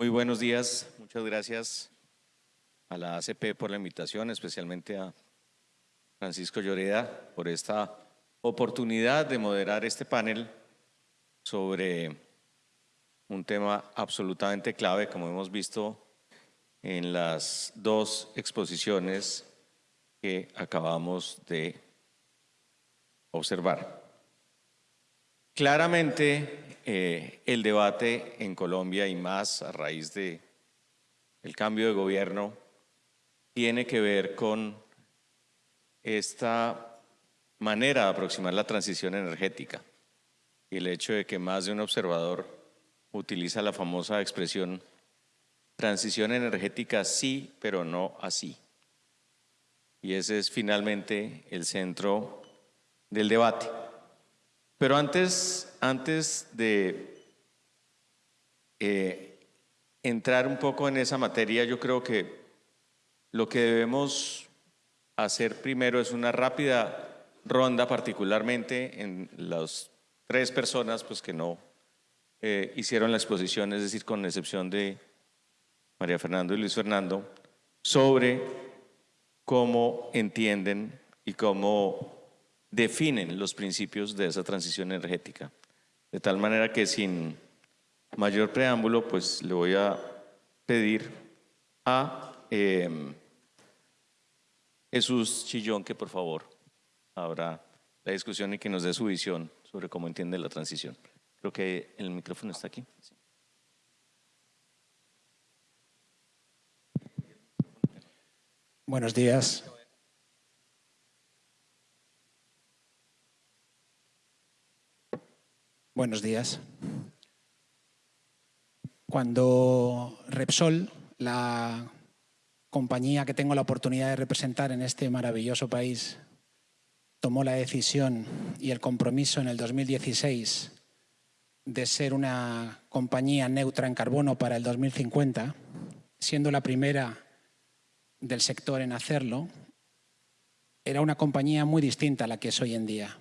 Muy buenos días, muchas gracias a la ACP por la invitación, especialmente a Francisco Lloreda por esta oportunidad de moderar este panel sobre un tema absolutamente clave, como hemos visto en las dos exposiciones que acabamos de observar. Claramente, eh, el debate en Colombia y más a raíz de el cambio de gobierno tiene que ver con esta manera de aproximar la transición energética y el hecho de que más de un observador utiliza la famosa expresión transición energética sí, pero no así. Y ese es finalmente el centro del debate. Pero antes, antes de eh, entrar un poco en esa materia, yo creo que lo que debemos hacer primero es una rápida ronda, particularmente en las tres personas pues, que no eh, hicieron la exposición, es decir, con excepción de María Fernando y Luis Fernando, sobre cómo entienden y cómo definen los principios de esa transición energética. De tal manera que sin mayor preámbulo, pues le voy a pedir a em, Jesús Chillón que por favor abra la discusión y que nos dé su visión sobre cómo entiende la transición. Creo que el micrófono está aquí. Buenos días. Buenos días. Cuando Repsol, la compañía que tengo la oportunidad de representar en este maravilloso país, tomó la decisión y el compromiso en el 2016 de ser una compañía neutra en carbono para el 2050, siendo la primera del sector en hacerlo, era una compañía muy distinta a la que es hoy en día.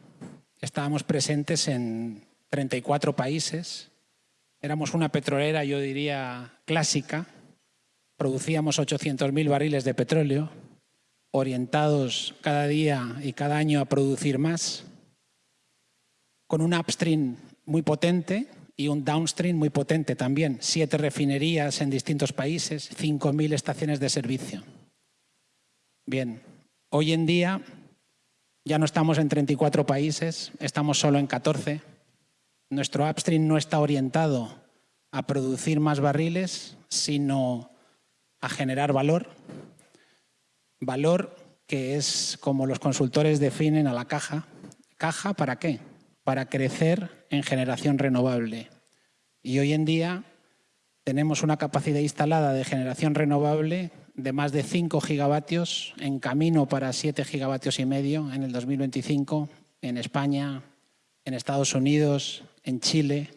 Estábamos presentes en 34 países. Éramos una petrolera, yo diría, clásica. Producíamos 800.000 barriles de petróleo, orientados cada día y cada año a producir más, con un upstream muy potente y un downstream muy potente también. Siete refinerías en distintos países, 5.000 estaciones de servicio. Bien, hoy en día ya no estamos en 34 países, estamos solo en 14 nuestro upstream no está orientado a producir más barriles, sino a generar valor. Valor que es como los consultores definen a la caja. ¿Caja para qué? Para crecer en generación renovable. Y hoy en día tenemos una capacidad instalada de generación renovable de más de 5 gigavatios, en camino para 7 gigavatios y medio en el 2025 en España, en Estados Unidos, en Chile,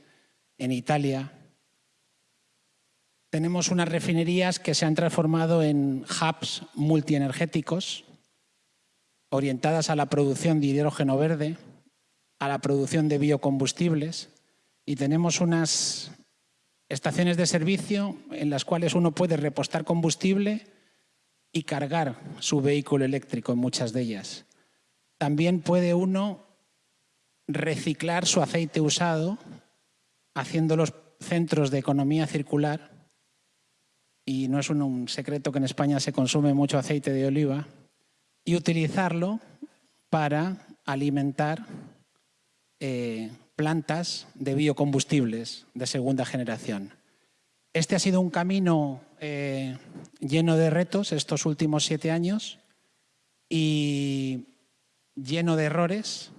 en Italia. Tenemos unas refinerías que se han transformado en hubs multienergéticos, orientadas a la producción de hidrógeno verde, a la producción de biocombustibles, y tenemos unas estaciones de servicio en las cuales uno puede repostar combustible y cargar su vehículo eléctrico en muchas de ellas. También puede uno reciclar su aceite usado, haciendo los centros de economía circular, y no es un, secreto que en España se consume mucho aceite de oliva, y utilizarlo para alimentar eh, plantas de biocombustibles de segunda generación. Este ha sido un camino eh, lleno de retos estos últimos siete años y lleno de errores,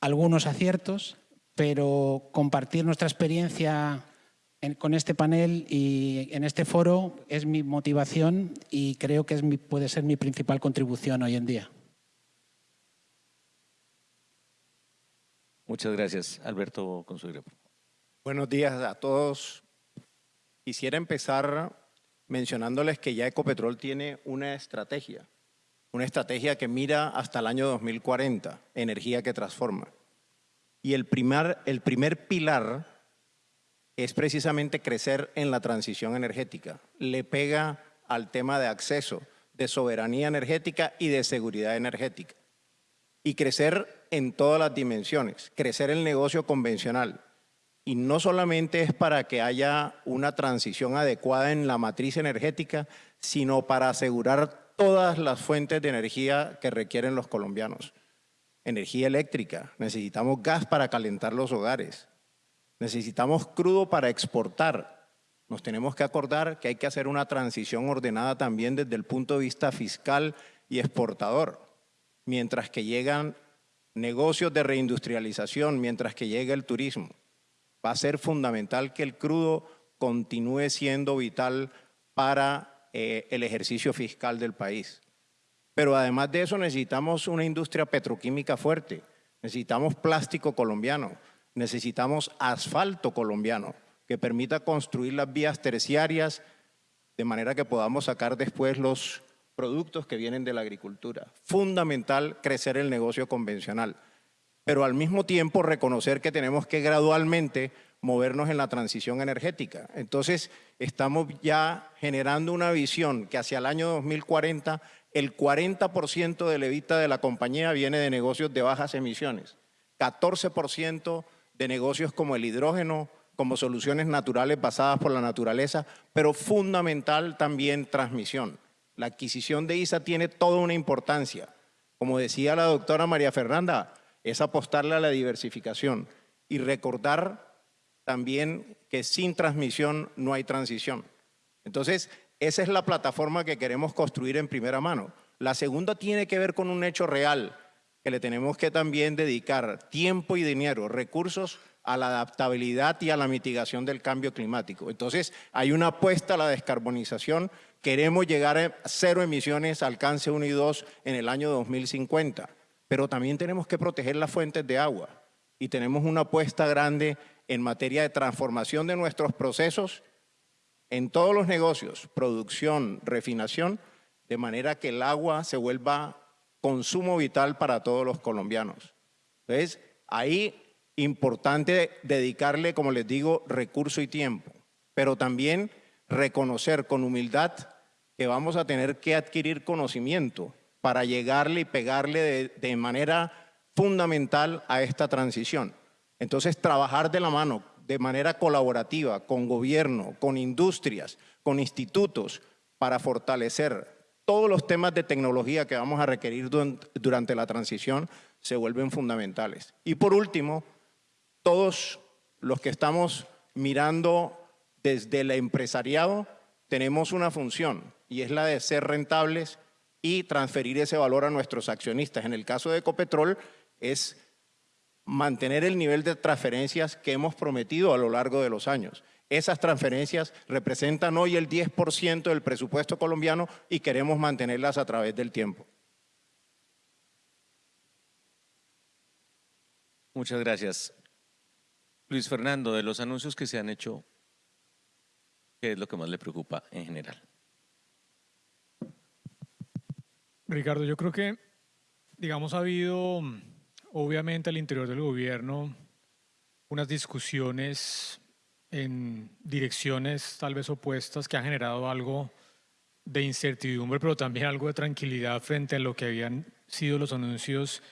algunos aciertos, pero compartir nuestra experiencia con este panel y en este foro es mi motivación y creo que es puede ser mi principal contribución hoy en día. Muchas gracias. Alberto Consuegra. Buenos días a todos. Quisiera empezar mencionándoles que ya Ecopetrol tiene una estrategia una estrategia que mira hasta el año 2040, energía que transforma. Y el primer, el primer pilar es precisamente crecer en la transición energética. Le pega al tema de acceso, de soberanía energética y de seguridad energética. Y crecer en todas las dimensiones, crecer el negocio convencional. Y no solamente es para que haya una transición adecuada en la matriz energética, sino para asegurar todas las fuentes de energía que requieren los colombianos. Energía eléctrica, necesitamos gas para calentar los hogares, necesitamos crudo para exportar. Nos tenemos que acordar que hay que hacer una transición ordenada también desde el punto de vista fiscal y exportador, mientras que llegan negocios de reindustrialización, mientras que llega el turismo. Va a ser fundamental que el crudo continúe siendo vital para eh, el ejercicio fiscal del país. Pero además de eso necesitamos una industria petroquímica fuerte, necesitamos plástico colombiano, necesitamos asfalto colombiano que permita construir las vías terciarias de manera que podamos sacar después los productos que vienen de la agricultura. Fundamental crecer el negocio convencional, pero al mismo tiempo reconocer que tenemos que gradualmente movernos en la transición energética. Entonces, estamos ya generando una visión que hacia el año 2040 el 40% del evita de la compañía viene de negocios de bajas emisiones, 14% de negocios como el hidrógeno, como soluciones naturales basadas por la naturaleza, pero fundamental también transmisión. La adquisición de ISA tiene toda una importancia. Como decía la doctora María Fernanda, es apostarle a la diversificación y recordar también que sin transmisión no hay transición. Entonces, esa es la plataforma que queremos construir en primera mano. La segunda tiene que ver con un hecho real, que le tenemos que también dedicar tiempo y dinero, recursos a la adaptabilidad y a la mitigación del cambio climático. Entonces, hay una apuesta a la descarbonización Queremos llegar a cero emisiones, alcance 1 y 2 en el año 2050, pero también tenemos que proteger las fuentes de agua y tenemos una apuesta grande en materia de transformación de nuestros procesos en todos los negocios, producción, refinación, de manera que el agua se vuelva consumo vital para todos los colombianos. Entonces, ahí importante dedicarle, como les digo, recurso y tiempo, pero también reconocer con humildad que vamos a tener que adquirir conocimiento para llegarle y pegarle de, manera fundamental a esta transición. Entonces, trabajar de la mano, de manera colaborativa, con gobierno, con industrias, con institutos, para fortalecer todos los temas de tecnología que vamos a requerir durante la transición, se vuelven fundamentales. Y por último, todos los que estamos mirando desde el empresariado, tenemos una función, y es la de ser rentables y transferir ese valor a nuestros accionistas. En el caso de Ecopetrol es mantener el nivel de transferencias que hemos prometido a lo largo de los años. Esas transferencias representan hoy el 10% del presupuesto colombiano y queremos mantenerlas a través del tiempo. Muchas gracias. Luis Fernando, de los anuncios que se han hecho, ¿qué es lo que más le preocupa en general? Ricardo, yo creo que, digamos, ha habido, obviamente, al interior del gobierno unas discusiones en direcciones tal vez opuestas que han generado algo de incertidumbre, pero también algo de tranquilidad frente a lo que habían sido los anuncios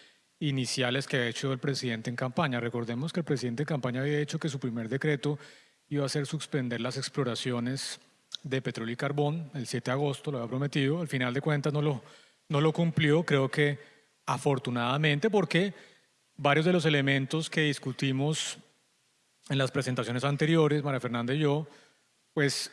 iniciales que ha hecho el presidente en campaña. Recordemos que el presidente en campaña había dicho que su primer decreto iba a ser suspender las exploraciones de petróleo y carbón el 7 de agosto, lo había prometido, al final de cuentas no lo no lo cumplió, creo que afortunadamente, porque varios de los elementos que discutimos en las presentaciones anteriores, María Fernanda y yo, pues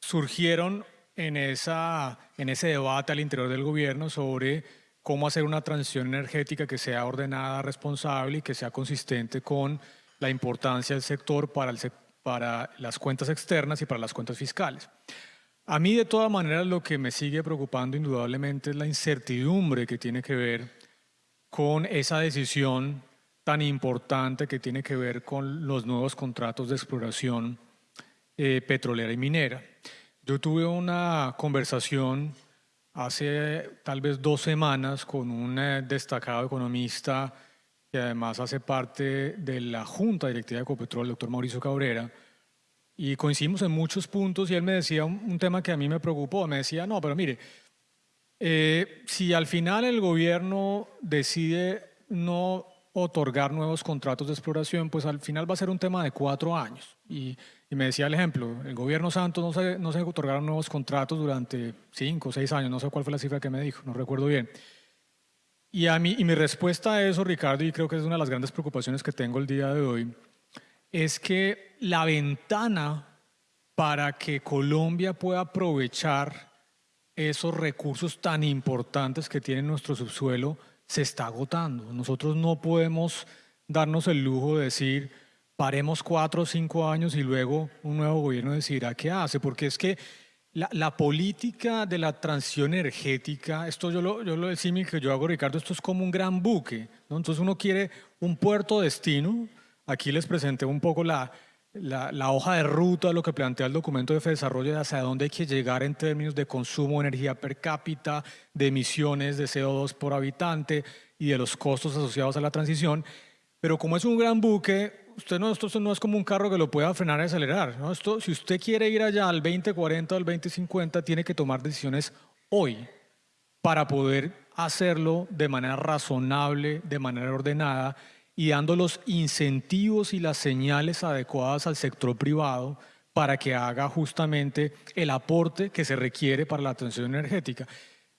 surgieron en, esa, en ese debate al interior del gobierno sobre cómo hacer una transición energética que sea ordenada, responsable y que sea consistente con la importancia del sector para, el, para las cuentas externas y para las cuentas fiscales. A mí de todas maneras lo que me sigue preocupando indudablemente es la incertidumbre que tiene que ver con esa decisión tan importante que tiene que ver con los nuevos contratos de exploración eh, petrolera y minera. Yo tuve una conversación hace tal vez dos semanas con un eh, destacado economista que además hace parte de la Junta Directiva de Ecopetrol, el doctor Mauricio Cabrera, y coincidimos en muchos puntos y él me decía un, un tema que a mí me preocupó, me decía, no, pero mire, eh, si al final el gobierno decide no otorgar nuevos contratos de exploración, pues al final va a ser un tema de cuatro años. Y, y me decía el ejemplo, el gobierno Santos no se, no se otorgaron nuevos contratos durante cinco o seis años, no sé cuál fue la cifra que me dijo, no recuerdo bien. Y, a mí, y mi respuesta a eso, Ricardo, y creo que es una de las grandes preocupaciones que tengo el día de hoy, es que la ventana para que Colombia pueda aprovechar esos recursos tan importantes que tiene nuestro subsuelo se está agotando. Nosotros no podemos darnos el lujo de decir, paremos cuatro o cinco años y luego un nuevo gobierno decidirá qué hace, porque es que la, política de la transición energética, esto yo lo, yo lo el que yo hago, Ricardo, esto es como un gran buque, ¿no? Entonces uno quiere un puerto destino, aquí les presenté un poco la, la, hoja de ruta, lo que plantea el documento de desarrollo de hacia dónde hay que llegar en términos de consumo de energía per cápita, de emisiones de CO2 por habitante y de los costos asociados a la transición, pero como es un gran buque, usted no, esto no es como un carro que lo pueda frenar y acelerar. ¿no? Esto, si usted quiere ir allá al 2040 o al 2050, tiene que tomar decisiones hoy para poder hacerlo de manera razonable, de manera ordenada y dando los incentivos y las señales adecuadas al sector privado para que haga justamente el aporte que se requiere para la transición energética.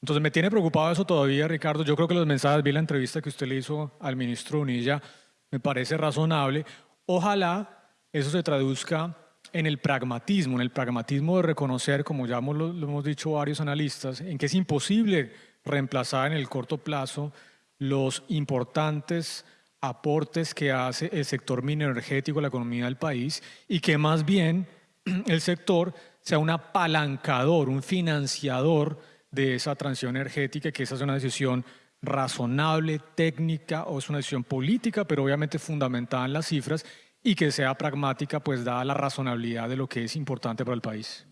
Entonces me tiene preocupado eso todavía, Ricardo. Yo creo que los mensajes, vi la entrevista que usted le hizo al ministro Unilla, me parece razonable. Ojalá eso se traduzca en el pragmatismo, en el pragmatismo de reconocer, como ya lo, lo hemos dicho varios analistas, en que es imposible reemplazar en el corto plazo los importantes aportes que hace el sector mineroenergético a la economía del país y que más bien el sector sea un apalancador, un financiador de esa transición energética, que esa es una decisión razonable, técnica o es una decisión política, pero obviamente fundamentada en las cifras y que sea pragmática, pues dada la razonabilidad de lo que es importante para el país.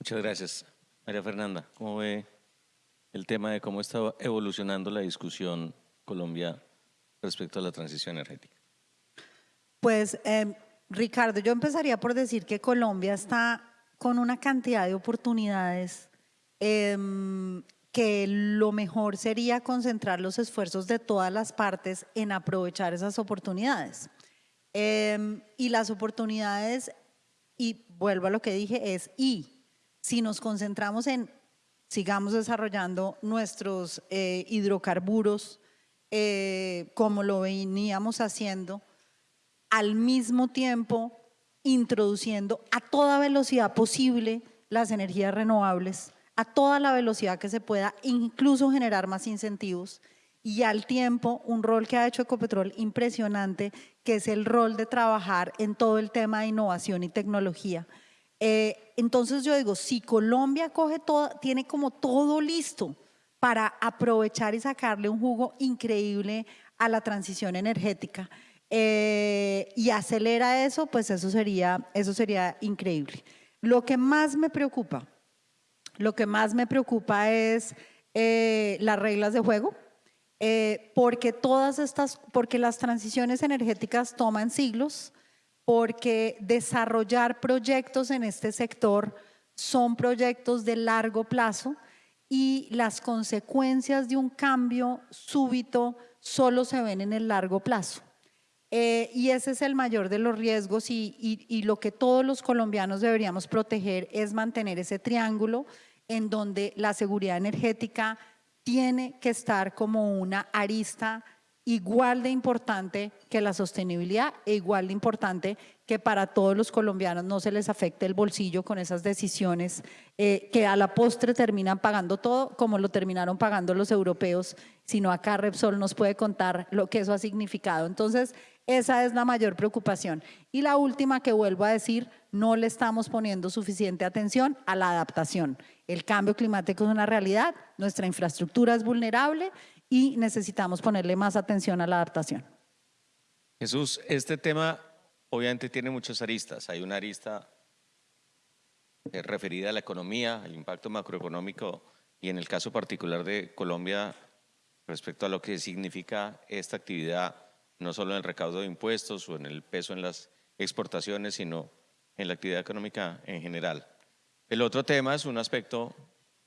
Muchas gracias. María Fernanda, ¿cómo ve el tema de cómo está evolucionando la discusión Colombia respecto a la transición energética? Pues, eh, Ricardo, yo empezaría por decir que Colombia está con una cantidad de oportunidades eh, que lo mejor sería concentrar los esfuerzos de todas las partes en aprovechar esas oportunidades. Eh, y las oportunidades, y vuelvo a lo que dije, es y. Si nos concentramos en, sigamos desarrollando nuestros eh, hidrocarburos eh, como lo veníamos haciendo, al mismo tiempo introduciendo a toda velocidad posible las energías renovables, a toda la velocidad que se pueda, incluso generar más incentivos y al tiempo un rol que ha hecho Ecopetrol impresionante, que es el rol de trabajar en todo el tema de innovación y tecnología. Eh, entonces yo digo, si Colombia coge todo, tiene como todo listo para aprovechar y sacarle un jugo increíble a la transición energética eh, y acelera eso, pues eso sería, eso sería increíble. Lo que más me preocupa lo que más me preocupa es eh, las reglas de juego, eh, porque todas estas, porque las transiciones energéticas toman siglos, porque desarrollar proyectos en este sector son proyectos de largo plazo y las consecuencias de un cambio súbito solo se ven en el largo plazo. Eh, y ese es el mayor de los riesgos y, lo que todos los colombianos deberíamos proteger es mantener ese triángulo en donde la seguridad energética tiene que estar como una arista igual de importante que la sostenibilidad e igual de importante que para todos los colombianos no se les afecte el bolsillo con esas decisiones eh, que a la postre terminan pagando todo como lo terminaron pagando los europeos, sino acá Repsol nos puede contar lo que eso ha significado. Entonces, esa es la mayor preocupación. Y la última que vuelvo a decir, no le estamos poniendo suficiente atención a la adaptación. El cambio climático es una realidad, nuestra infraestructura es vulnerable y necesitamos ponerle más atención a la adaptación. Jesús, este tema obviamente tiene muchas aristas. Hay una arista eh, referida a la economía, al impacto macroeconómico y en el caso particular de Colombia respecto a lo que significa esta actividad no solo en el recaudo de impuestos o en el peso en las exportaciones, sino en la actividad económica en general. El otro tema es un aspecto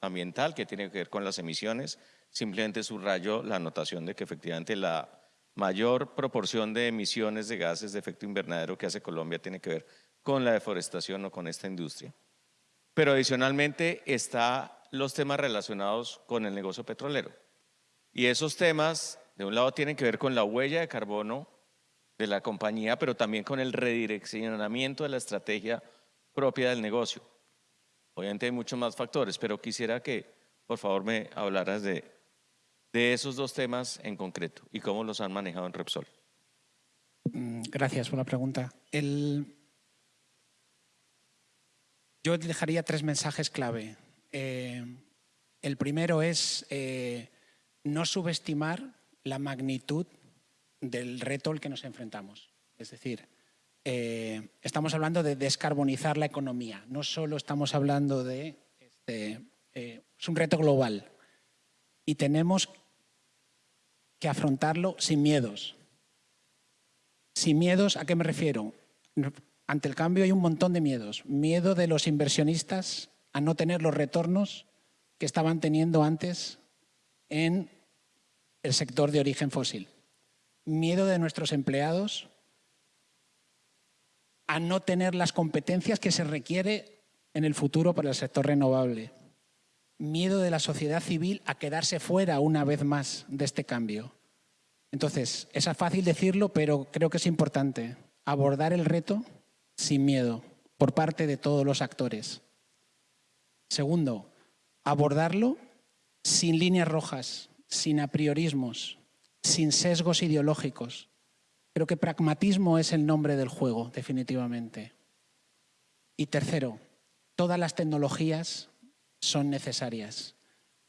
ambiental que tiene que ver con las emisiones. Simplemente subrayo la anotación de que efectivamente la mayor proporción de emisiones de gases de efecto invernadero que hace Colombia tiene que ver con la deforestación o con esta industria. Pero adicionalmente están los temas relacionados con el negocio petrolero. Y esos temas, de un lado, tienen que ver con la huella de carbono de la compañía, pero también con el redireccionamiento de la estrategia propia del negocio. Obviamente hay muchos más factores, pero quisiera que por favor me hablaras de, de esos dos temas en concreto y cómo los han manejado en Repsol. Mm, gracias por la pregunta. El... Yo dejaría tres mensajes clave. Eh, el primero es eh, no subestimar la magnitud del reto al que nos enfrentamos. Es decir, eh, estamos hablando de descarbonizar la economía, no solo estamos hablando de... Este, es un reto global y tenemos que afrontarlo sin miedos. Sin miedos, ¿a qué me refiero? Ante el cambio hay un montón de miedos. Miedo de los inversionistas a no tener los retornos que estaban teniendo antes en el sector de origen fósil miedo de nuestros empleados a no tener las competencias que se requiere en el futuro para el sector renovable. Miedo de la sociedad civil a quedarse fuera una vez más de este cambio. Entonces, es fácil decirlo, pero creo que es importante abordar el reto sin miedo por parte de todos los actores. Segundo, abordarlo sin líneas rojas, sin apriorismos, sin sesgos ideológicos. Creo que pragmatismo es el nombre del juego, definitivamente. Y tercero, todas las tecnologías son necesarias.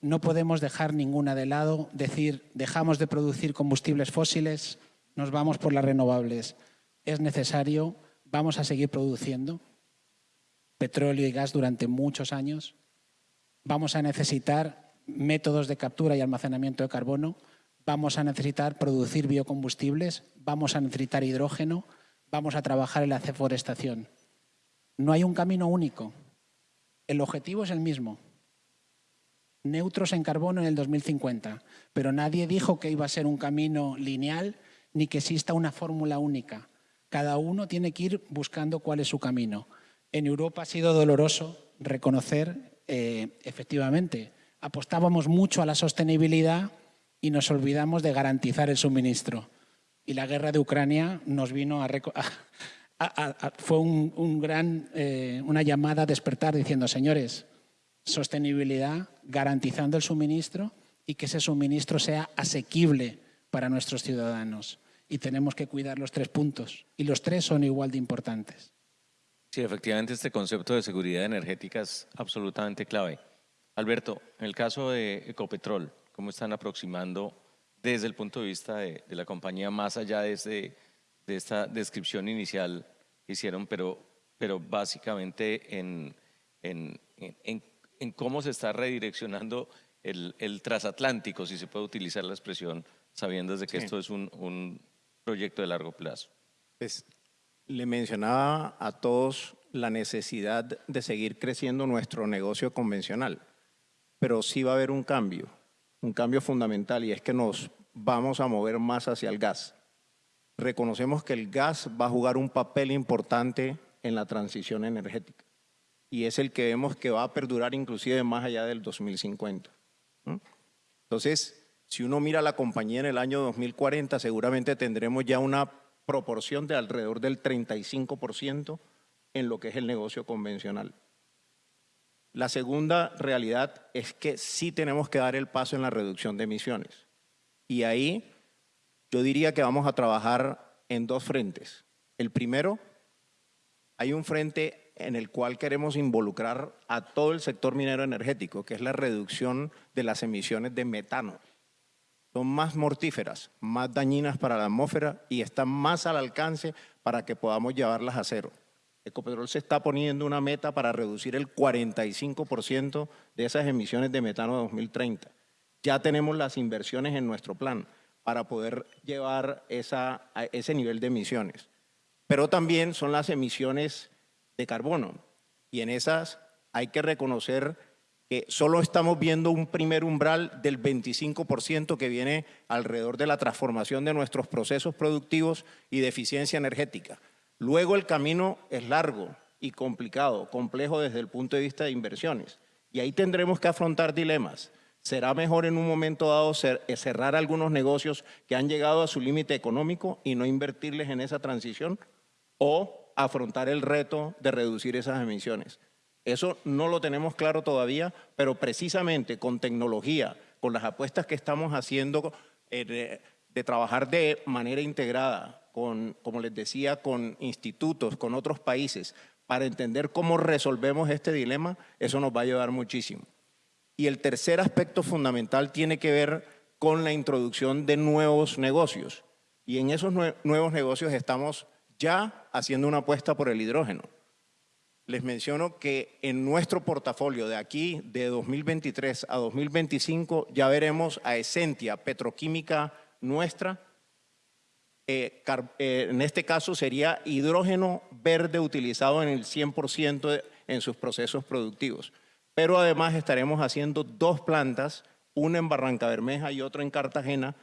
No podemos dejar ninguna de lado, decir, dejamos de producir combustibles fósiles, nos vamos por las renovables. Es necesario, vamos a seguir produciendo petróleo y gas durante muchos años. Vamos a necesitar métodos de captura y almacenamiento de carbono vamos a necesitar producir biocombustibles, vamos a necesitar hidrógeno, vamos a trabajar en la deforestación. No hay un camino único. El objetivo es el mismo. Neutros en carbono en el 2050. Pero nadie dijo que iba a ser un camino lineal ni que exista una fórmula única. Cada uno tiene que ir buscando cuál es su camino. En Europa ha sido doloroso reconocer, eh, efectivamente, apostábamos mucho a la sostenibilidad y nos olvidamos de garantizar el suministro. Y la guerra de Ucrania nos vino a... fue un, gran, eh, una llamada a despertar diciendo, señores, sostenibilidad, garantizando el suministro y que ese suministro sea asequible para nuestros ciudadanos. Y tenemos que cuidar los tres puntos. Y los tres son igual de importantes. Sí, efectivamente este concepto de seguridad energética es absolutamente clave. Alberto, en el caso de Ecopetrol, cómo están aproximando desde el punto de vista de, la compañía, más allá de, de, esta descripción inicial que hicieron, pero, pero básicamente en, en, en, cómo se está redireccionando el, el, transatlántico, si se puede utilizar la expresión, sabiendo desde que esto es un, un, proyecto de largo plazo. Pues, le mencionaba a todos la necesidad de seguir creciendo nuestro negocio convencional, pero sí va a haber un cambio un cambio fundamental y es que nos vamos a mover más hacia el gas. Reconocemos que el gas va a jugar un papel importante en la transición energética y es el que vemos que va a perdurar inclusive más allá del 2050. Entonces, si uno mira la compañía en el año 2040, seguramente tendremos ya una proporción de alrededor del 35% en lo que es el negocio convencional. La segunda realidad es que sí tenemos que dar el paso en la reducción de emisiones. Y ahí yo diría que vamos a trabajar en dos frentes. El primero, hay un frente en el cual queremos involucrar a todo el sector minero energético, que es la reducción de las emisiones de metano. Son más mortíferas, más dañinas para la atmósfera y están más al alcance para que podamos llevarlas a cero. Ecopetrol se está poniendo una meta para reducir el 45% de esas emisiones de metano de 2030. Ya tenemos las inversiones en nuestro plan para poder llevar esa, ese nivel de emisiones. Pero también son las emisiones de carbono. Y en esas hay que reconocer que solo estamos viendo un primer umbral del 25% que viene alrededor de la transformación de nuestros procesos productivos y de eficiencia energética. Luego el camino es largo y complicado, complejo desde el punto de vista de inversiones. Y ahí tendremos que afrontar dilemas. ¿Será mejor en un momento dado eh, cerrar algunos negocios que han llegado a su límite económico y no invertirles en esa transición? ¿O afrontar el reto de reducir esas emisiones? Eso no lo tenemos claro todavía, pero precisamente con tecnología, con las apuestas que estamos haciendo eh, de, trabajar de manera integrada, con, como les decía, con institutos, con otros países, para entender cómo resolvemos este dilema, eso nos va a ayudar muchísimo. Y el tercer aspecto fundamental tiene que ver con la introducción de nuevos negocios. Y en esos nuevos negocios estamos ya haciendo una apuesta por el hidrógeno les menciono que en nuestro portafolio de aquí, de 2023 a 2025, ya veremos a Essentia, petroquímica nuestra. Eh, eh, en este caso sería hidrógeno verde utilizado en el 100% en sus procesos productivos. Pero además estaremos haciendo dos plantas, una en Barranca Bermeja y otra en Cartagena,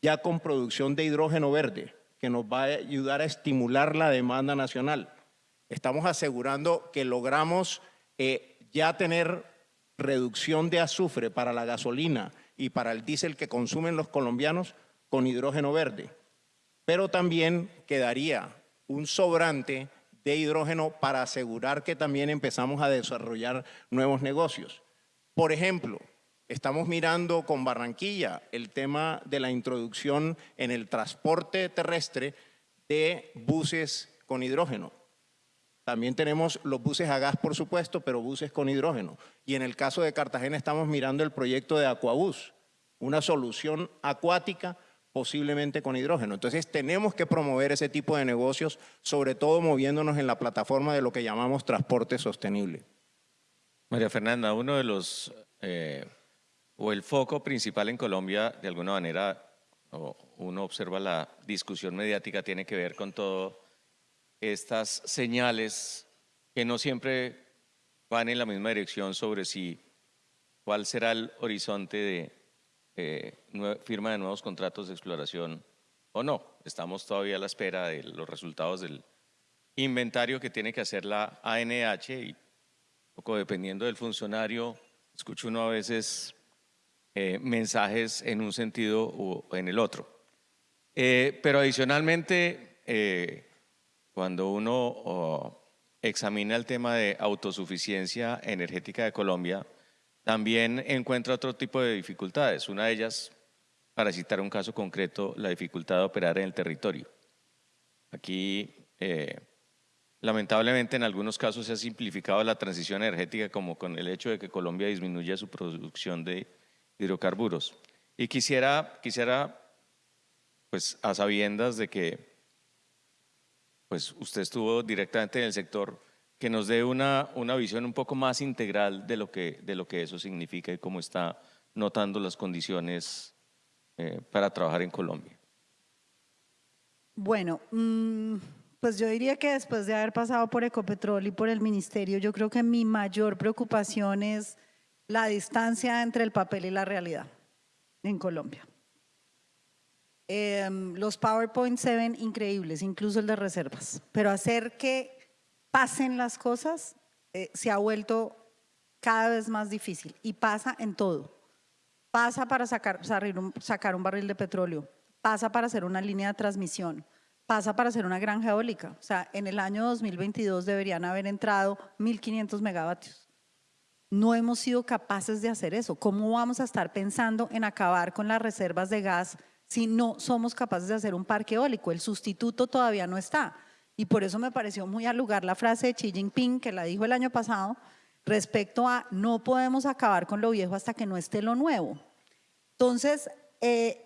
ya con producción de hidrógeno verde, que nos va a ayudar a estimular la demanda nacional. Estamos asegurando que logramos eh, ya tener reducción de azufre para la gasolina y para el diésel que consumen los colombianos con hidrógeno verde. Pero también quedaría un sobrante de hidrógeno para asegurar que también empezamos a desarrollar nuevos negocios. Por ejemplo, estamos mirando con Barranquilla el tema de la introducción en el transporte terrestre de buses con hidrógeno. También tenemos los buses a gas, por supuesto, pero buses con hidrógeno. Y en el caso de Cartagena estamos mirando el proyecto de Aquabus, una solución acuática posiblemente con hidrógeno. Entonces tenemos que promover ese tipo de negocios, sobre todo moviéndonos en la plataforma de lo que llamamos transporte sostenible. María Fernanda, uno de los, eh, o el foco principal en Colombia, de alguna manera, uno observa la discusión mediática, tiene que ver con todo estas señales que no siempre van en la misma dirección sobre si cuál será el horizonte de eh, firma de nuevos contratos de exploración o no. Estamos todavía a la espera de los resultados del inventario que tiene que hacer la ANH y poco dependiendo del funcionario, escucho uno a veces eh, mensajes en un sentido o en el otro. Eh, pero adicionalmente, cuando uno examina el tema de autosuficiencia energética de Colombia, también encuentra otro tipo de dificultades. Una de ellas, para citar un caso concreto, la dificultad de operar en el territorio. Aquí, eh, lamentablemente, en algunos casos se ha simplificado la transición energética como con el hecho de que Colombia disminuya su producción de hidrocarburos. Y quisiera, quisiera pues a sabiendas de que pues usted estuvo directamente en el sector, que nos dé una, una visión un poco más integral de lo, que, de lo que eso significa y cómo está notando las condiciones eh, para trabajar en Colombia. Bueno, mm, pues yo diría que después de haber pasado por Ecopetrol y por el ministerio, yo creo que mi mayor preocupación es la distancia entre el papel y la realidad en Colombia. Em, los PowerPoint se ven increíbles, incluso el de reservas, pero hacer que pasen las cosas eh, se ha vuelto cada vez más difícil y pasa en todo. Pasa para sacar, sacar un barril de petróleo, pasa para hacer una línea de transmisión, pasa para hacer una granja eólica. O sea, en el año 2022 deberían haber entrado 1.500 megavatios. No hemos sido capaces de hacer eso. ¿Cómo vamos a estar pensando en acabar con las reservas de gas si no somos capaces de hacer un parque eólico. El sustituto todavía no está. Y por eso me pareció muy al lugar la frase de Xi Jinping, que la dijo el año pasado, respecto a no podemos acabar con lo viejo hasta que no esté lo nuevo. Entonces, eh,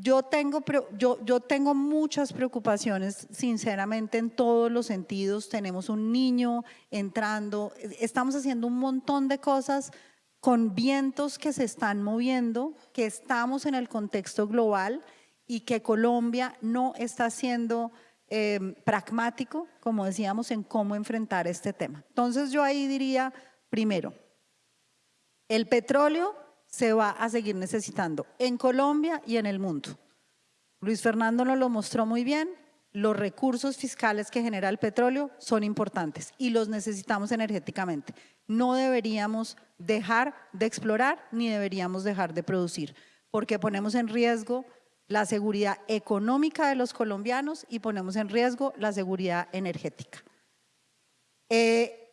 yo, tengo, yo, yo tengo muchas preocupaciones, sinceramente, en todos los sentidos. Tenemos un niño entrando, estamos haciendo un montón de cosas con vientos que se están moviendo, que estamos en el contexto global y que Colombia no está siendo eh, pragmático, como decíamos, en cómo enfrentar este tema. Entonces yo ahí diría, primero, el petróleo se va a seguir necesitando en Colombia y en el mundo. Luis Fernando nos lo mostró muy bien, los recursos fiscales que genera el petróleo son importantes y los necesitamos energéticamente. No deberíamos dejar de explorar ni deberíamos dejar de producir, porque ponemos en riesgo la seguridad económica de los colombianos y ponemos en riesgo la seguridad energética. Eh,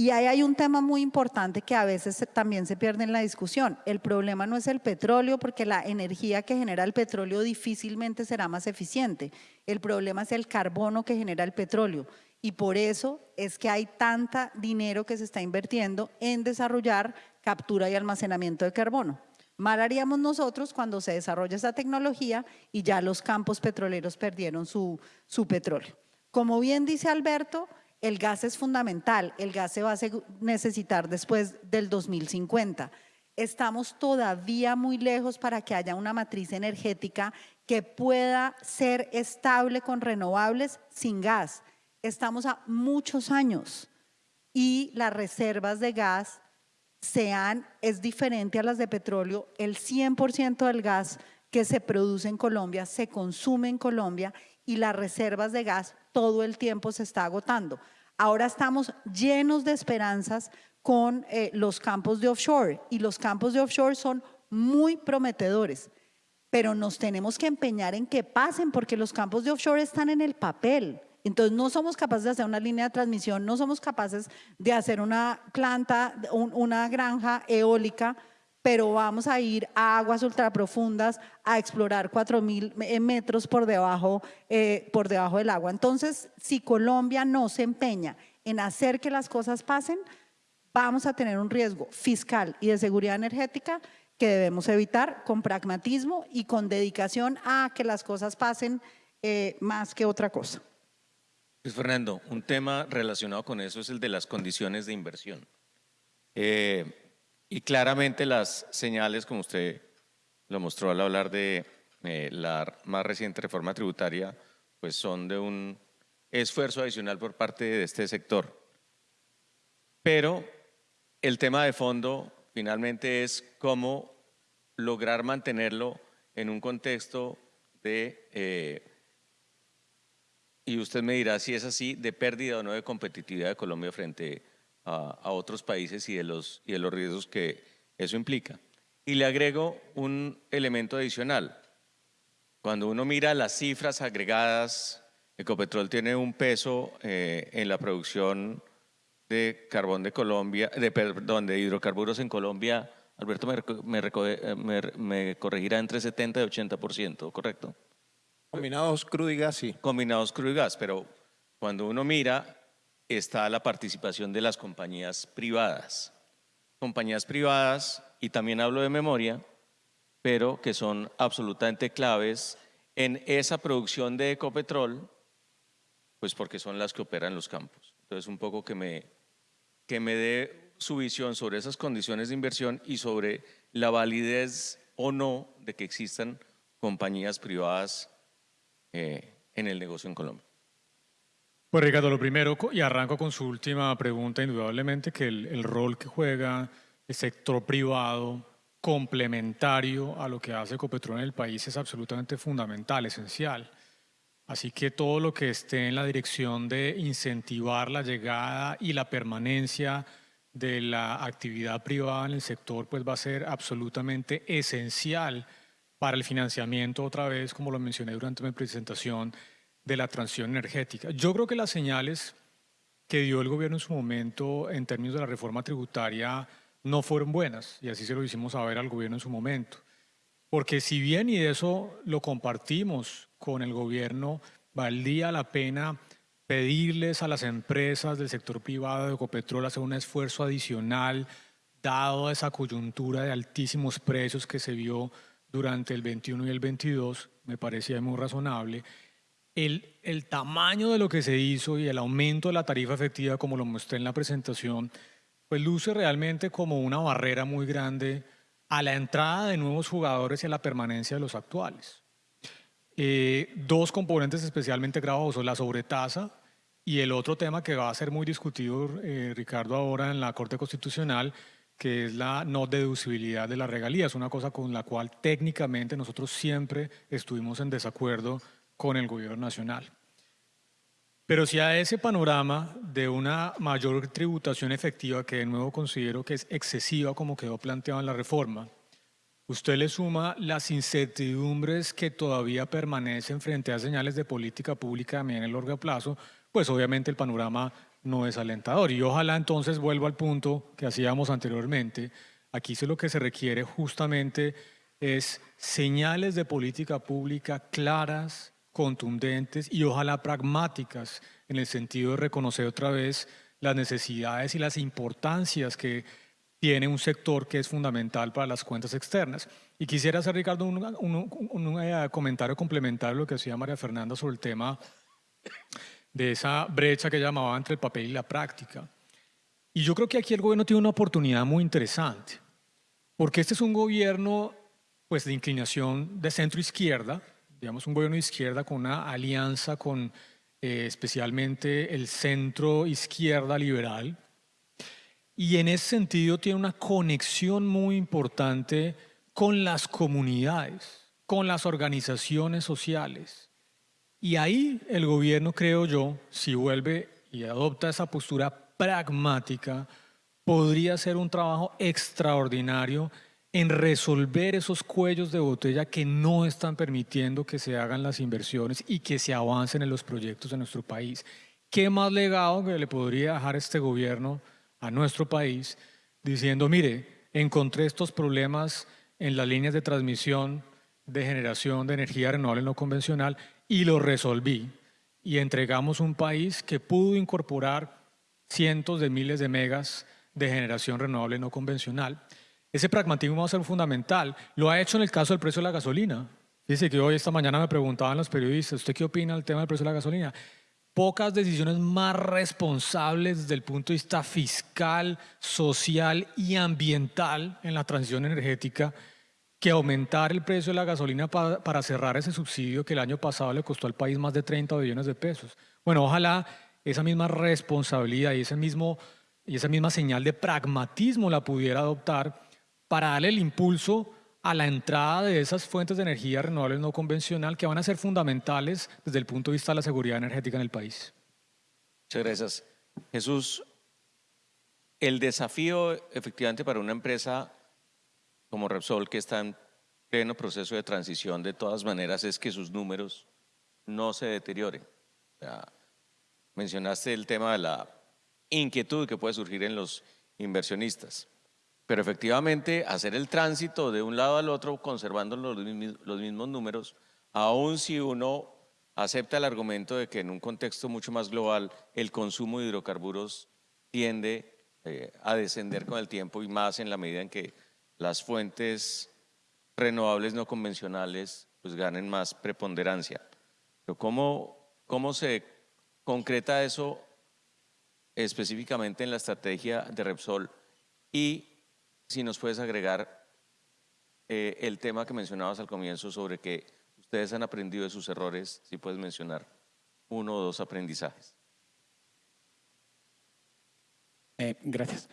y ahí hay un tema muy importante que a veces también se pierde en la discusión. El problema no es el petróleo porque la energía que genera el petróleo difícilmente será más eficiente. El problema es el carbono que genera el petróleo. Y por eso es que hay tanta dinero que se está invirtiendo en desarrollar captura y almacenamiento de carbono. Mal haríamos nosotros cuando se desarrolla esa tecnología y ya los campos petroleros perdieron su, su petróleo. Como bien dice Alberto, el gas es fundamental, el gas se va a necesitar después del 2050. Estamos todavía muy lejos para que haya una matriz energética que pueda ser estable con renovables sin gas. Estamos a muchos años y las reservas de gas sean, es diferente a las de petróleo. El 100% del gas que se produce en Colombia se consume en Colombia y las reservas de gas todo el tiempo se está agotando. Ahora estamos llenos de esperanzas con eh, los campos de offshore y los campos de offshore son muy prometedores, pero nos tenemos que empeñar en que pasen porque los campos de offshore están en el papel. Entonces no somos capaces de hacer una línea de transmisión, no somos capaces de hacer una planta, una granja eólica pero vamos a ir a aguas ultraprofundas a explorar 4.000 eh, metros por debajo, eh, por debajo del agua. Entonces, si Colombia no se empeña en hacer que las cosas pasen, vamos a tener un riesgo fiscal y de seguridad energética que debemos evitar con pragmatismo y con dedicación a que las cosas pasen eh, más que otra cosa. Luis Fernando, un tema relacionado con eso es el de las condiciones de inversión. Y claramente las señales, como usted lo mostró al hablar de eh, la más reciente reforma tributaria, pues son de un esfuerzo adicional por parte de este sector. Pero el tema de fondo finalmente es cómo lograr mantenerlo en un contexto de, eh, y usted me dirá si es así, de pérdida o no de competitividad de Colombia frente a, otros países y de, los, y de los riesgos que eso implica. Y le agrego un elemento adicional. Cuando uno mira las cifras agregadas, Ecopetrol tiene un peso eh, en la producción de carbón de Colombia, de, perdón, de hidrocarburos en Colombia, Alberto me, eh, me, me, corregirá entre 70 y 80%, ¿correcto? Combinados crudo y gas, sí. Combinados crudo y gas, pero cuando uno mira está la participación de las compañías privadas. Compañías privadas, y también hablo de memoria, pero que son absolutamente claves en esa producción de ecopetrol, pues porque son las que operan los campos. Entonces, un poco que me, que me dé su visión sobre esas condiciones de inversión y sobre la validez o no de que existan compañías privadas eh, en el negocio en Colombia. Pues Ricardo, lo primero, y arranco con su última pregunta, indudablemente que el, rol que juega el sector privado complementario a lo que hace Ecopetrol en el país es absolutamente fundamental, esencial. Así que todo lo que esté en la dirección de incentivar la llegada y la permanencia de la actividad privada en el sector, pues va a ser absolutamente esencial para el financiamiento, otra vez, como lo mencioné durante mi presentación, de la transición energética. Yo creo que las señales que dio el gobierno en su momento en términos de la reforma tributaria no fueron buenas y así se lo hicimos saber al gobierno en su momento. Porque si bien y eso lo compartimos con el gobierno, valdría la pena pedirles a las empresas del sector privado de Ecopetrol hacer un esfuerzo adicional dado esa coyuntura de altísimos precios que se vio durante el 21 y el 22, me parecía muy razonable, el, tamaño de lo que se hizo y el aumento de la tarifa efectiva, como lo mostré en la presentación, pues luce realmente como una barrera muy grande a la entrada de nuevos jugadores y a la permanencia de los actuales. Eh, dos componentes especialmente gravosos, la sobretasa y el otro tema que va a ser muy discutido, eh, Ricardo, ahora en la Corte Constitucional, que es la no deducibilidad de la regalía. Es una cosa con la cual técnicamente nosotros siempre estuvimos en desacuerdo con el gobierno nacional. Pero si a ese panorama de una mayor tributación efectiva, que de nuevo considero que es excesiva como quedó planteado en la reforma, usted le suma las incertidumbres que todavía permanecen frente a señales de política pública también en el largo plazo, pues obviamente el panorama no es alentador. Y ojalá entonces vuelvo al punto que hacíamos anteriormente. Aquí lo que se requiere justamente es señales de política pública claras, contundentes y ojalá pragmáticas en el sentido de reconocer otra vez las necesidades y las importancias que tiene un sector que es fundamental para las cuentas externas. Y quisiera hacer, Ricardo, un, un eh, comentario complementario a lo que decía María Fernanda sobre el tema de esa brecha que llamaba entre el papel y la práctica. Y yo creo que aquí el gobierno tiene una oportunidad muy interesante, porque este es un gobierno pues, de inclinación de centro-izquierda, digamos un gobierno de izquierda con una alianza con eh, especialmente el centro-izquierda liberal, y en ese sentido tiene una conexión muy importante con las comunidades, con las organizaciones sociales, y ahí el gobierno, creo yo, si vuelve y adopta esa postura pragmática, podría hacer un trabajo extraordinario en resolver esos cuellos de botella que no están permitiendo que se hagan las inversiones y que se avancen en los proyectos de nuestro país. ¿Qué más legado que le podría dejar este gobierno a nuestro país diciendo, mire, encontré estos problemas en las líneas de transmisión de generación de energía renovable no convencional y lo resolví. Y entregamos un país que pudo incorporar cientos de miles de megas de generación renovable no convencional. Ese pragmatismo va a ser fundamental. Lo ha hecho en el caso del precio de la gasolina. Dice que hoy, esta mañana, me preguntaban los periodistas, ¿usted qué opina del tema del precio de la gasolina? Pocas decisiones más responsables desde el punto de vista fiscal, social y ambiental en la transición energética que aumentar el precio de la gasolina para, cerrar ese subsidio que el año pasado le costó al país más de 30 billones de pesos. Bueno, ojalá esa misma responsabilidad y, ese mismo, y esa misma señal de pragmatismo la pudiera adoptar para darle el impulso a la entrada de esas fuentes de energía renovables no convencional que van a ser fundamentales desde el punto de vista de la seguridad energética en el país. Muchas gracias. Jesús, el desafío efectivamente para una empresa como Repsol, que está en pleno proceso de transición, de todas maneras es que sus números no se deterioren. mencionaste el tema de la inquietud que puede surgir en los inversionistas, pero efectivamente hacer el tránsito de un lado al otro conservando los, mismos números, aun si uno acepta el argumento de que en un contexto mucho más global el consumo de hidrocarburos tiende eh, a descender con el tiempo y más en la medida en que las fuentes renovables no convencionales pues ganen más preponderancia. Pero ¿cómo, cómo se concreta eso específicamente en la estrategia de Repsol? Y si nos puedes agregar eh, el tema que mencionabas al comienzo sobre que ustedes han aprendido de sus errores, si puedes mencionar uno o dos aprendizajes. Eh, gracias.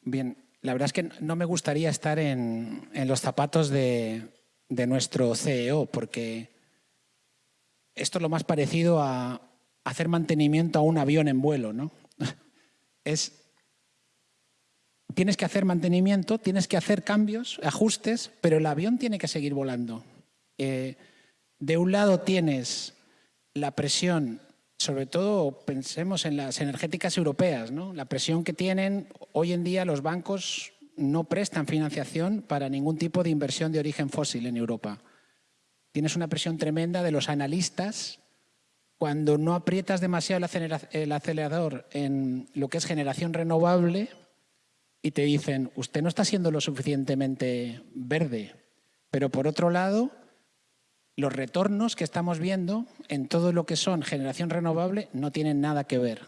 Bien, la verdad es que no me gustaría estar en, los zapatos de, nuestro CEO, porque esto es lo más parecido a hacer mantenimiento a un avión en vuelo, ¿no? Es, tienes que hacer mantenimiento, tienes que hacer cambios, ajustes, pero el avión tiene que seguir volando. Eh, de un lado tienes la presión sobre todo pensemos en las energéticas europeas, la presión que tienen hoy en día los bancos no prestan financiación para ningún tipo de inversión de origen fósil en Europa. Tienes una presión tremenda de los analistas cuando no aprietas demasiado el acelerador en lo que es generación renovable y te dicen, usted no está siendo lo suficientemente verde. Pero por otro lado, los retornos que estamos viendo en todo lo que son generación renovable no tienen nada que ver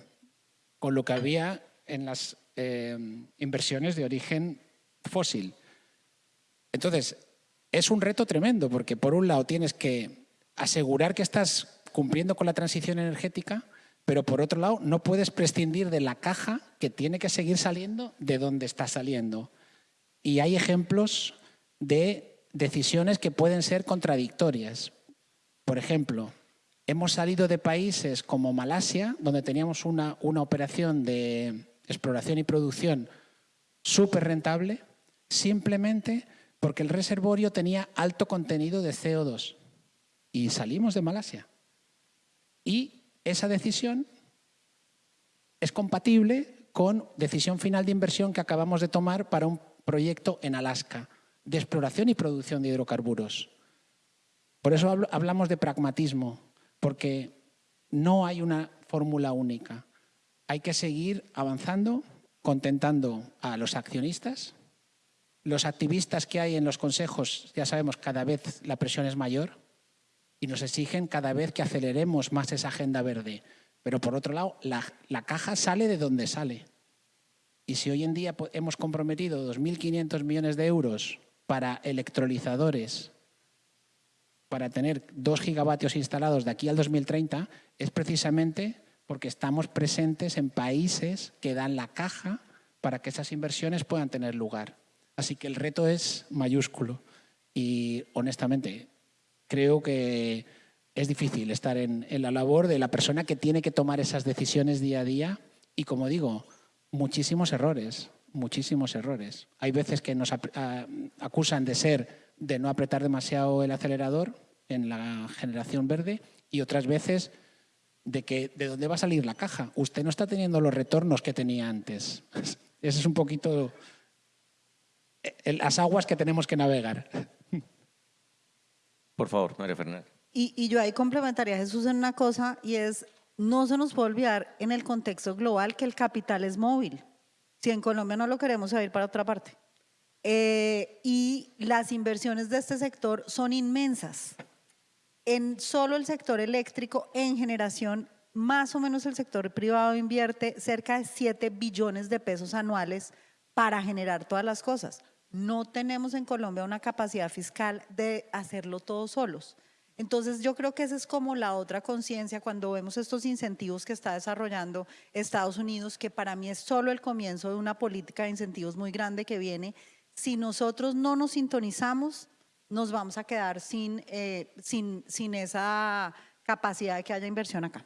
con lo que había en las eh, inversiones de origen fósil. Entonces, es un reto tremendo porque por un lado tienes que asegurar que estás cumpliendo con la transición energética, pero por otro lado no puedes prescindir de la caja que tiene que seguir saliendo de donde está saliendo. Y hay ejemplos de decisiones que pueden ser contradictorias. Por ejemplo, hemos salido de países como Malasia, donde teníamos una, una operación de exploración y producción súper rentable, simplemente porque el reservorio tenía alto contenido de CO2. Y salimos de Malasia. Y esa decisión es compatible con decisión final de inversión que acabamos de tomar para un proyecto en Alaska de exploración y producción de hidrocarburos. Por eso hablamos de pragmatismo, porque no hay una fórmula única. Hay que seguir avanzando, contentando a los accionistas, los activistas que hay en los consejos, ya sabemos, cada vez la presión es mayor y nos exigen cada vez que aceleremos más esa agenda verde. Pero por otro lado, la, la caja sale de donde sale. Y si hoy en día hemos comprometido 2.500 millones de euros para electrolizadores, para tener 2 gigavatios instalados de aquí al 2030, es precisamente porque estamos presentes en países que dan la caja para que esas inversiones puedan tener lugar. Así que el reto es mayúsculo y honestamente creo que es difícil estar en, la labor de la persona que tiene que tomar esas decisiones día a día y como digo, muchísimos errores, muchísimos errores. Hay veces que nos acusan de ser, de no apretar demasiado el acelerador en la generación verde y otras veces de que de dónde va a salir la caja. Usted no está teniendo los retornos que tenía antes. Ese es un poquito las aguas que tenemos que navegar. Por favor, María Fernanda. Y, yo ahí complementaría a Jesús en una cosa y es no se nos puede olvidar en el contexto global que el capital es móvil. Si en Colombia no lo queremos ir para otra parte. Eh, y las inversiones de este sector son inmensas. En solo el sector eléctrico, en generación, más o menos el sector privado invierte cerca de 7 billones de pesos anuales para generar todas las cosas. No tenemos en Colombia una capacidad fiscal de hacerlo todos solos. Entonces yo creo que esa es como la otra conciencia cuando vemos estos incentivos que está desarrollando Estados Unidos, que para mí es solo el comienzo de una política de incentivos muy grande que viene. Si nosotros no nos sintonizamos, nos vamos a quedar sin, eh, sin, sin esa capacidad de que haya inversión acá.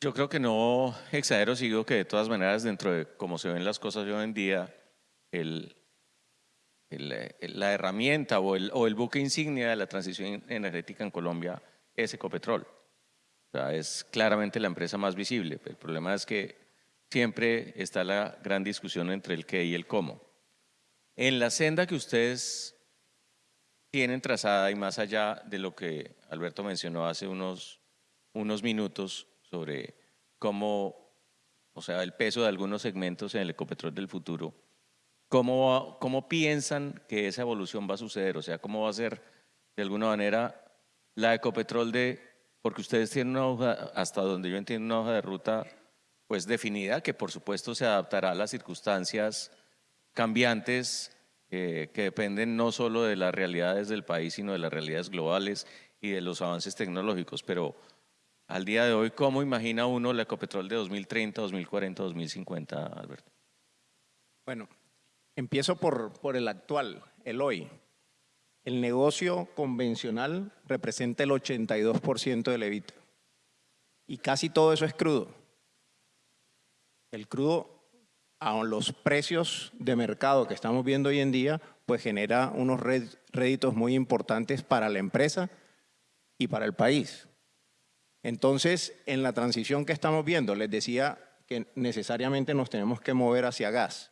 Yo creo que no exagero, sigo que de todas maneras dentro de cómo se ven las cosas hoy en día, el, la herramienta o el, buque insignia de la transición energética en Colombia es Ecopetrol. O es claramente la empresa más visible. El problema es que siempre está la gran discusión entre el qué y el cómo. En la senda que ustedes tienen trazada y más allá de lo que Alberto mencionó hace unos, unos minutos sobre cómo, o sea, el peso de algunos segmentos en el Ecopetrol del futuro, ¿Cómo, ¿Cómo piensan que esa evolución va a suceder? O sea, ¿cómo va a ser de alguna manera la Ecopetrol de, porque ustedes tienen una hoja, hasta donde yo entiendo, una hoja de ruta pues definida, que por supuesto se adaptará a las circunstancias cambiantes eh, que dependen no solo de las realidades del país, sino de las realidades globales y de los avances tecnológicos. Pero al día de hoy, ¿cómo imagina uno la Ecopetrol de 2030, 2040, 2050, Alberto? Bueno, Empiezo por, por el actual, el hoy. El negocio convencional representa el 82% del EBITDA. Y casi todo eso es crudo. El crudo, a los precios de mercado que estamos viendo hoy en día, pues genera unos réditos muy importantes para la empresa y para el país. Entonces, en la transición que estamos viendo, les decía que necesariamente nos tenemos que mover hacia gas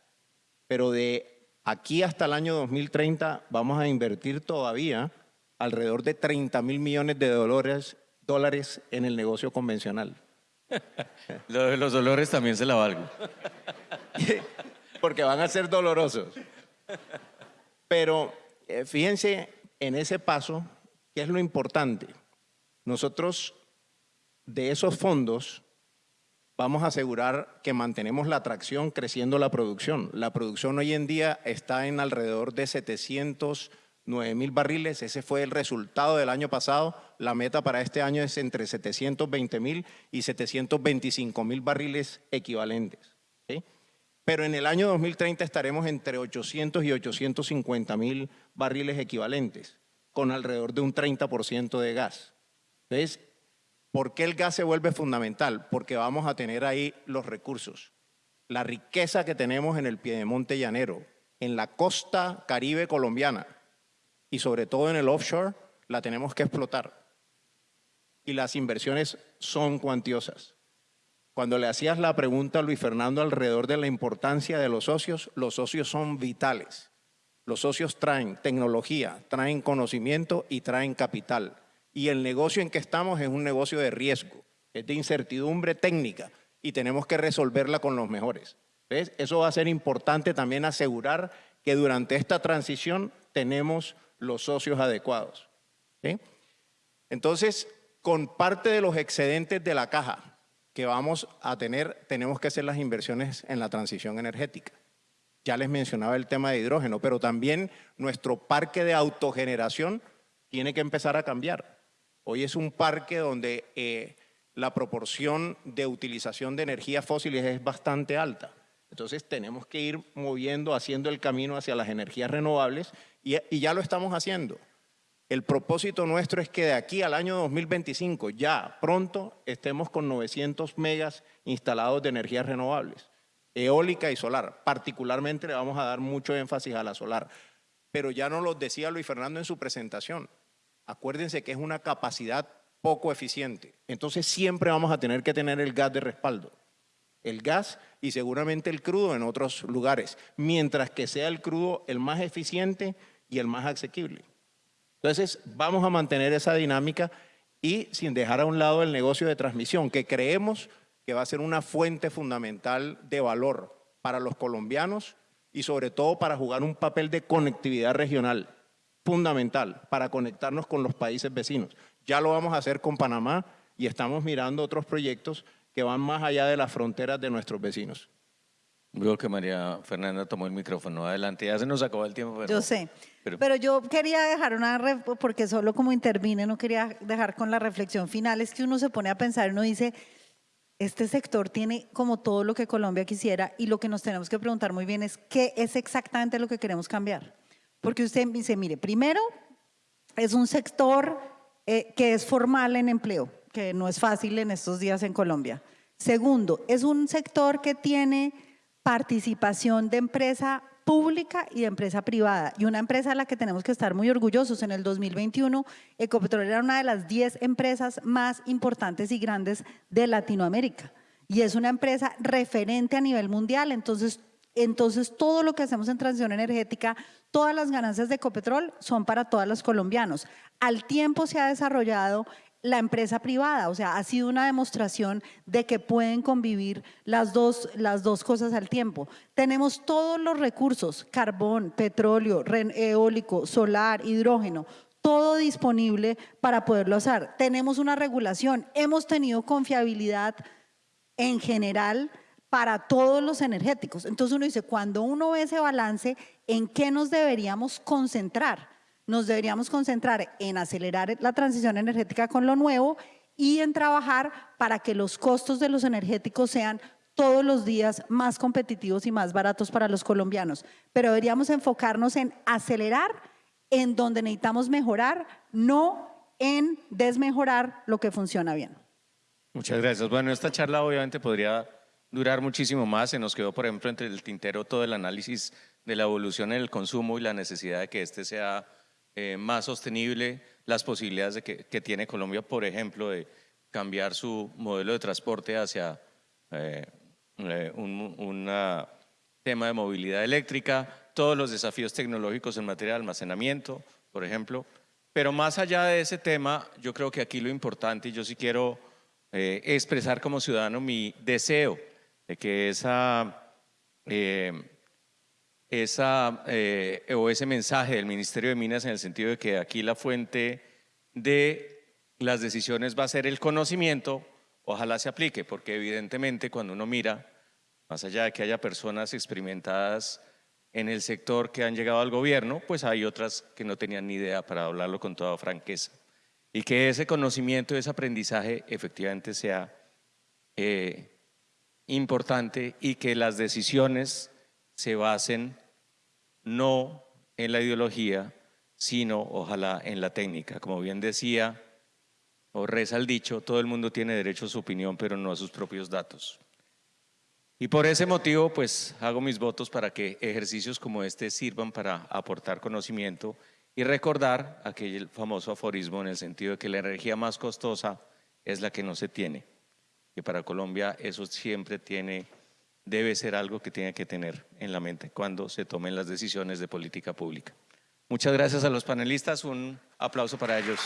pero de aquí hasta el año 2030 vamos a invertir todavía alrededor de 30 mil millones de dólares, dólares en el negocio convencional. Lo de los dolores también se la valgo. Porque van a ser dolorosos. Pero eh, fíjense en ese paso, ¿qué es lo importante? Nosotros de esos fondos vamos a asegurar que mantenemos la atracción creciendo la producción. La producción hoy en día está en alrededor de 700 9 mil barriles. Ese fue el resultado del año pasado. La meta para este año es entre 720 mil y 725 mil barriles equivalentes. Pero en el año 2030 estaremos entre 800 y 850 mil barriles equivalentes, con alrededor de un 30% de gas. Entonces, ¿por qué el gas se vuelve fundamental? Porque vamos a tener ahí los recursos. La riqueza que tenemos en el Piedemonte Llanero, en la costa caribe colombiana y sobre todo en el offshore, la tenemos que explotar. Y las inversiones son cuantiosas. Cuando le hacías la pregunta a Luis Fernando alrededor de la importancia de los socios, los socios son vitales. Los socios traen tecnología, traen conocimiento y traen capital. Y el negocio en que estamos es un negocio de riesgo, es de incertidumbre técnica y tenemos que resolverla con los mejores. ¿Ves? Eso va a ser importante también asegurar que durante esta transición tenemos los socios adecuados. Entonces, con parte de los excedentes de la caja que vamos a tener, tenemos que hacer las inversiones en la transición energética. Ya les mencionaba el tema de hidrógeno, pero también nuestro parque de autogeneración tiene que empezar a cambiar. Hoy es un parque donde eh, la proporción de utilización de energías fósiles es bastante alta. Entonces tenemos que ir moviendo, haciendo el camino hacia las energías renovables y, y ya lo estamos haciendo. El propósito nuestro es que de aquí al año 2025, ya pronto, estemos con 900 megas instalados de energías renovables, eólica y solar. Particularmente le vamos a dar mucho énfasis a la solar. Pero ya nos lo decía Luis Fernando en su presentación. Acuérdense que es una capacidad poco eficiente. Entonces siempre vamos a tener que tener el gas de respaldo. El gas y seguramente el crudo en otros lugares, mientras que sea el crudo el más eficiente y el más asequible. Entonces, vamos a mantener esa dinámica y sin dejar a un lado el negocio de transmisión, que creemos que va a ser una fuente fundamental de valor para los colombianos y sobre todo para jugar un papel de conectividad regional, fundamental, para conectarnos con los países vecinos. Ya lo vamos a hacer con Panamá y estamos mirando otros proyectos que van más allá de las fronteras de nuestros vecinos. Veo que María Fernanda tomó el micrófono. Adelante, ya se nos acabó el tiempo. yo sé. Pero, yo quería dejar una, porque solo como intervine, no quería dejar con la reflexión final, es que uno se pone a pensar, uno dice, este sector tiene como todo lo que Colombia quisiera y lo que nos tenemos que preguntar muy bien es qué es exactamente lo que queremos cambiar. Porque usted dice, mire, primero es un sector eh, que es formal en empleo, que no es fácil en estos días en Colombia. Segundo, es un sector que tiene participación de empresa pública y de empresa privada. Y una empresa a la que tenemos que estar muy orgullosos. En el 2021, Ecopetrol era una de las 10 empresas más importantes y grandes de Latinoamérica. Y es una empresa referente a nivel mundial. Entonces, entonces todo lo que hacemos en transición energética, todas las ganancias de Ecopetrol son para todos los colombianos. Al tiempo se ha desarrollado la empresa privada, o sea, ha sido una demostración de que pueden convivir las dos, las dos cosas al tiempo. Tenemos todos los recursos, carbón, petróleo, eólico, solar, hidrógeno, todo disponible para poderlo hacer. Tenemos una regulación, hemos tenido confiabilidad en general para todos los energéticos. Entonces uno dice, cuando uno ve ese balance, ¿en qué nos deberíamos concentrar? nos deberíamos concentrar en acelerar la transición energética con lo nuevo y en trabajar para que los costos de los energéticos sean todos los días más competitivos y más baratos para los colombianos. Pero deberíamos enfocarnos en acelerar en donde necesitamos mejorar, no en desmejorar lo que funciona bien. Muchas gracias. Bueno, esta charla obviamente podría durar muchísimo más. Se nos quedó, por ejemplo, entre el tintero todo el análisis de la evolución en el consumo y la necesidad de que este sea eh, más sostenible, las posibilidades de que, tiene Colombia, por ejemplo, de cambiar su modelo de transporte hacia eh, eh, un tema de movilidad eléctrica, todos los desafíos tecnológicos en materia de almacenamiento, por ejemplo. Pero más allá de ese tema, yo creo que aquí lo importante, y yo sí quiero expresar como ciudadano mi deseo de que esa esa, eh, o ese mensaje del Ministerio de Minas en el sentido de que aquí la fuente de las decisiones va a ser el conocimiento, ojalá se aplique, porque evidentemente cuando uno mira, más allá de que haya personas experimentadas en el sector que han llegado al gobierno, pues hay otras que no tenían ni idea para hablarlo con toda franqueza. Y que ese conocimiento, ese aprendizaje efectivamente sea eh, importante y que las decisiones se basen no en la ideología, sino ojalá en la técnica. Como bien decía o reza el dicho, todo el mundo tiene derecho a su opinión, pero no a sus propios datos. Y por ese motivo, pues hago mis votos para que ejercicios como este sirvan para aportar conocimiento y recordar aquel famoso aforismo en el sentido de que la energía más costosa es la que no se tiene. Y para Colombia eso siempre tiene, debe ser algo que tiene que tener en la mente cuando se tomen las decisiones de política pública. Muchas gracias a los panelistas, un aplauso para ellos.